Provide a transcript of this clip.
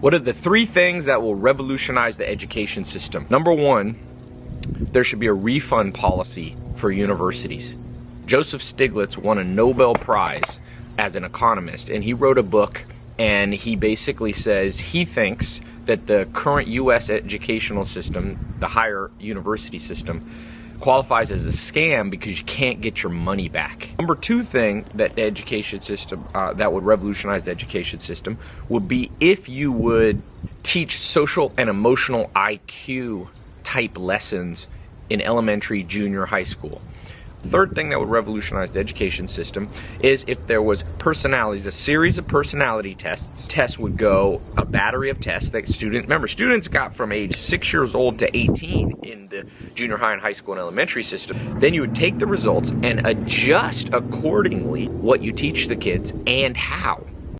What are the three things that will revolutionize the education system? Number one, there should be a refund policy for universities. Joseph Stiglitz won a Nobel Prize as an economist, and he wrote a book and he basically says he thinks that the current US educational system, the higher university system, qualifies as a scam because you can't get your money back. Number two thing that the education system, uh, that would revolutionize the education system, would be if you would teach social and emotional IQ type lessons in elementary, junior, high school. Third thing that would revolutionize the education system is if there was personalities, a series of personality tests. Tests would go a battery of tests that students remember students got from age six years old to 18 in the junior high and high school and elementary system. Then you would take the results and adjust accordingly what you teach the kids and how.